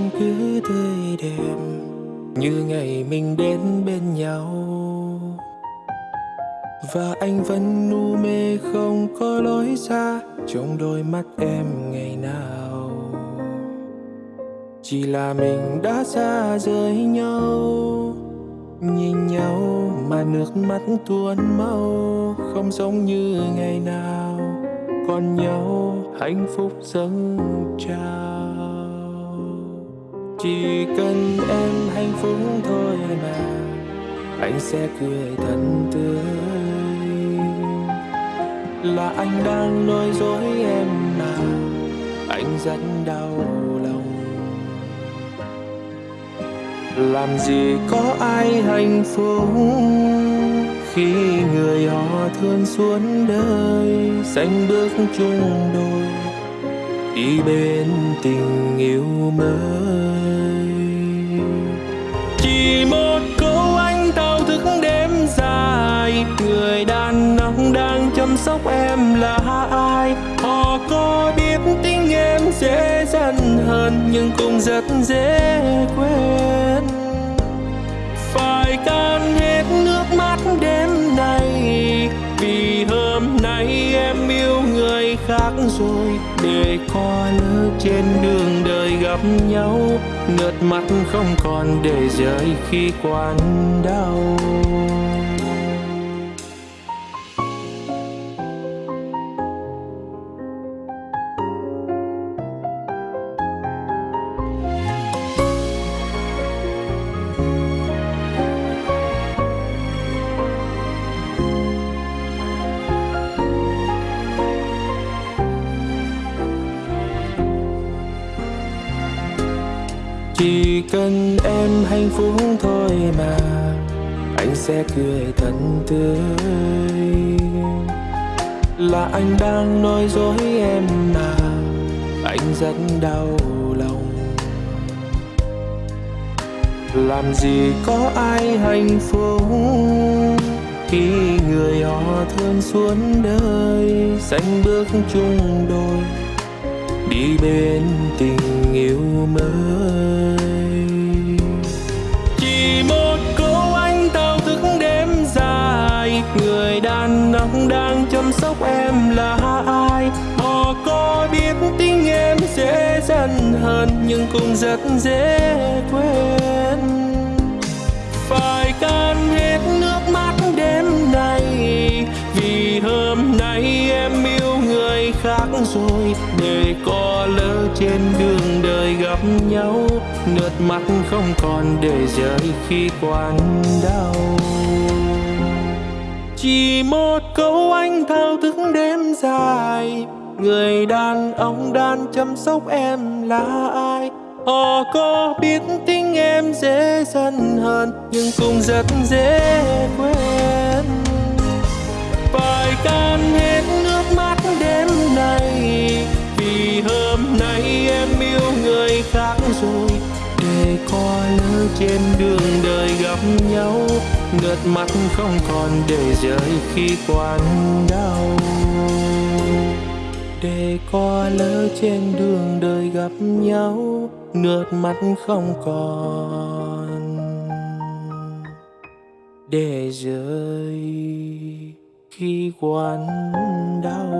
vẫn cứ tươi đẹp như ngày mình đến bên nhau. Và anh vẫn nu mê không có lối ra trong đôi mắt em ngày nào. Chỉ là mình đã xa rời nhau, nhìn nhau mà nước mắt tuôn mau, không giống như ngày nào. Còn nhau hạnh phúc dâng trao chỉ cần em hạnh phúc thôi mà, anh sẽ cười thật tươi. Là anh đang nói dối em mà, anh rất đau lòng. Làm gì có ai hạnh phúc khi người họ thương xuống đời xanh bước chung đôi đi bên tình yêu mới. Chỉ một câu anh thao thức đêm dài. Người đàn ông đang chăm sóc em là ai? Họ có biết tính em dễ dần hơn, nhưng cũng rất dễ quên. Khác rồi, để có lỡ trên đường đời gặp nhau. Nước mắt không còn để rơi khi quan đau. Chỉ cần em hạnh phúc thôi mà, anh sẽ cười thật tươi. Là anh đang nói dối em mà, anh rất đau lòng. Làm gì có ai hạnh phúc khi người họ thương suốt đời xanh bước chung đôi đi bên tình yêu mới. Chỉ một câu anh tao thức đêm dài, người đàn ông đang chăm sóc em là ai? Họ có biết tình em dễ dần hơn, nhưng cũng rất dễ quên. Phải can hết nước mắt khác rồi. Để có lỡ trên đường đời gặp nhau, nước mắt không còn để rơi khi quan đau. Chỉ một câu anh thao thức đêm dài, người đàn ông đang chăm sóc em là ai? Họ có biết tính em dễ dần hơn, nhưng cũng rất dễ quên. Phải can hết rồi, để có lỡ trên đường đời gặp nhau nước mắt không còn để rơi khi quan đau. Để có lỡ trên đường đời gặp nhau nước mắt không còn để rơi khi quan đau.